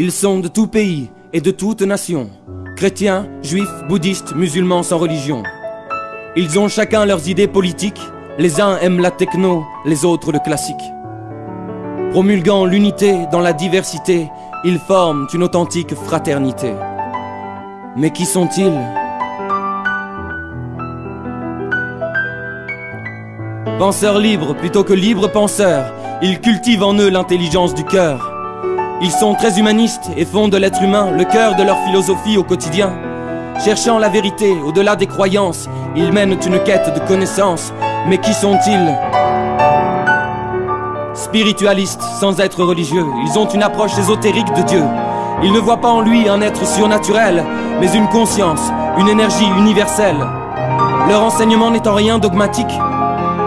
Ils sont de tout pays et de toute nation, chrétiens, juifs, bouddhistes, musulmans sans religion. Ils ont chacun leurs idées politiques, les uns aiment la techno, les autres le classique. Promulguant l'unité dans la diversité, ils forment une authentique fraternité. Mais qui sont-ils? Penseurs libres plutôt que libres penseurs, ils cultivent en eux l'intelligence du cœur. Ils sont très humanistes et font de l'être humain le cœur de leur philosophie au quotidien. Cherchant la vérité au-delà des croyances, ils mènent une quête de connaissances. Mais qui sont-ils? Spiritualistes sans être religieux, ils ont une approche ésotérique de Dieu. Ils ne voient pas en lui un être surnaturel, mais une conscience, une énergie universelle. Leur enseignement n'étant rien dogmatique,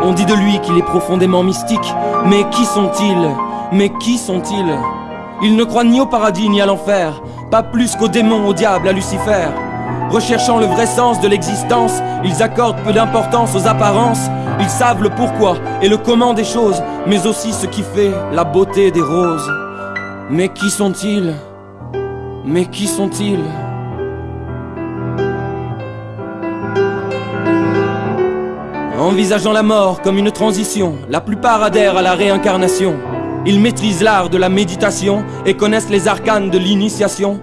on dit de lui qu'il est profondément mystique. Mais qui sont-ils? Mais qui sont-ils? Ils ne croient ni au paradis ni à l'enfer, pas plus qu'aux démons, au diable, à Lucifer. Recherchant le vrai sens de l'existence, ils accordent peu d'importance aux apparences. Ils savent le pourquoi et le comment des choses, mais aussi ce qui fait la beauté des roses. Mais qui sont-ils? Mais qui sont-ils? Envisageant la mort comme une transition, la plupart adhèrent à la réincarnation. Ils maîtrisent l'art de la méditation et connaissent les arcanes de l'initiation.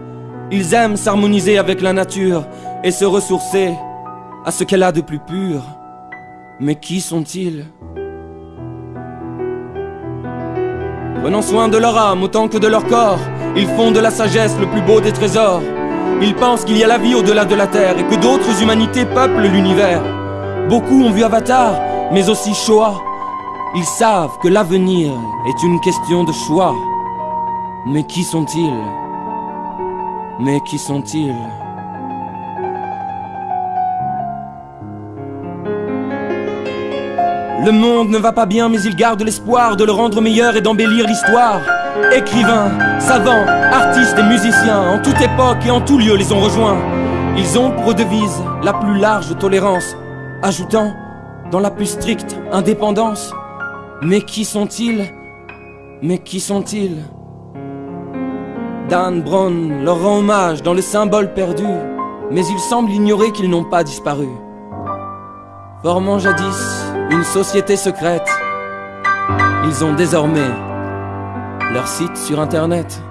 Ils aiment s'harmoniser avec la nature et se ressourcer à ce qu'elle a de plus pur. Mais qui sont-ils? Prenant soin de leur âme autant que de leur corps, ils font de la sagesse le plus beau des trésors. Ils pensent qu'il y a la vie au-delà de la terre et que d'autres humanités peuplent l'univers. Beaucoup ont vu Avatar, mais aussi Shoah. Ils savent que l'avenir est une question de choix. Mais qui sont-ils? Mais qui sont-ils? Le monde ne va pas bien, mais il garde l'espoir de le rendre meilleur et d'embellir l'histoire. Écrivains, savants, artistes et musiciens, en toute époque et en tout lieu les ont rejoints. Ils ont pour devise la plus large tolérance ajoutant dans la plus stricte indépendance. Mais qui sont-ils? Mais qui sont-ils? Dan Brown leur rend hommage dans le symbole perdu, mais il semble ignorer qu'ils n'ont pas disparu. Formant jadis une société secrète, ils ont désormais leur site sur internet.